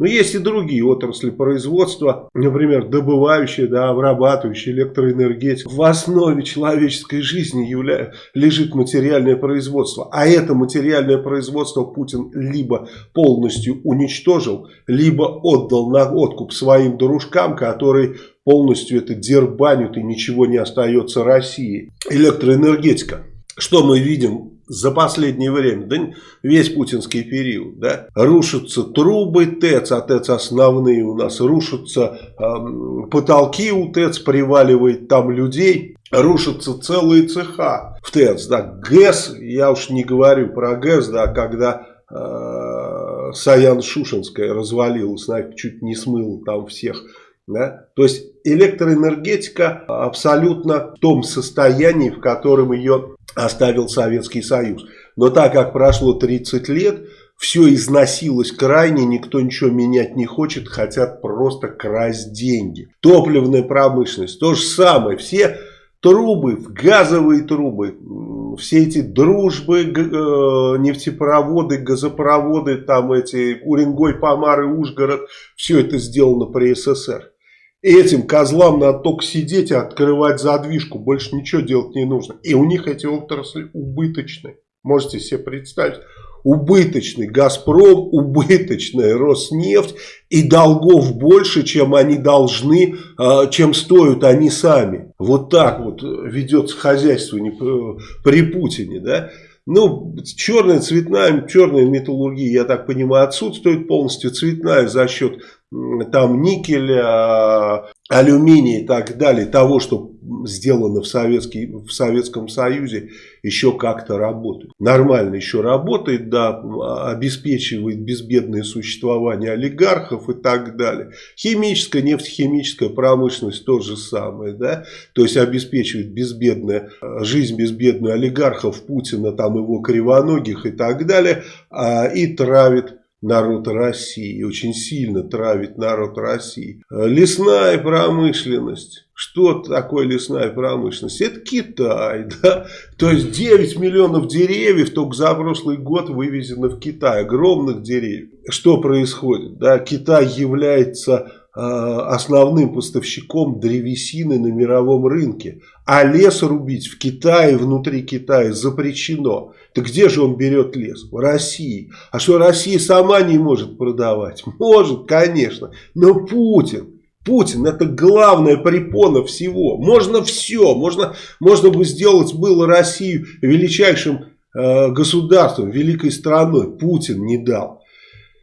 Но есть и другие отрасли производства, например, добывающие, да, обрабатывающие электроэнергетику. В основе человеческой жизни явля... лежит материальное производство. А это материальное производство Путин либо полностью уничтожил, либо отдал на откуп своим дружкам, которые полностью это дербанят и ничего не остается России. Электроэнергетика. Что мы видим за последнее время, да весь путинский период, да, рушатся трубы ТЭЦ, а ТЭЦ основные у нас, рушатся э, потолки у ТЭЦ, приваливает там людей, рушатся целые цеха в ТЭЦ, да, ГЭС, я уж не говорю про ГЭС, да, когда э, Саян Шушинская развалилась, чуть не смыла там всех да? То есть электроэнергетика абсолютно в том состоянии, в котором ее оставил Советский Союз. Но так как прошло 30 лет, все износилось крайне, никто ничего менять не хочет, хотят просто красть деньги. Топливная промышленность, то же самое, все трубы, газовые трубы, все эти дружбы, э, нефтепроводы, газопроводы, там эти Уренгой, Помар и Ужгород, все это сделано при СССР. Этим козлам надо только сидеть и открывать задвижку. Больше ничего делать не нужно. И у них эти отрасли убыточные. Можете себе представить. Убыточный Газпром, убыточная Роснефть. И долгов больше, чем они должны, а, чем стоят они сами. Вот так вот ведется хозяйство при Путине. Да? Ну, черная, цветная, черная металлургия, я так понимаю, отсутствует полностью. Цветная за счет там никеля, алюминия и так далее, того, что сделано в, Советский, в Советском Союзе, еще как-то работает. Нормально еще работает, да, обеспечивает безбедное существование олигархов и так далее. Химическая, нефтехимическая промышленность то же самое, да, то есть обеспечивает безбедная жизнь безбедную олигархов, Путина, там его кривоногих и так далее, а, и травит народ России, очень сильно травит народ России. Лесная промышленность. Что такое лесная промышленность? Это Китай, да? То есть 9 миллионов деревьев только за прошлый год вывезено в Китай, огромных деревьев. Что происходит? Да? Китай является Э, основным поставщиком древесины на мировом рынке. А лес рубить в Китае, внутри Китая запрещено. Так где же он берет лес? В России. А что Россия сама не может продавать? Может, конечно. Но Путин, Путин это главная препона всего. Можно все. Можно, можно бы сделать было Россию величайшим э, государством, великой страной. Путин не дал.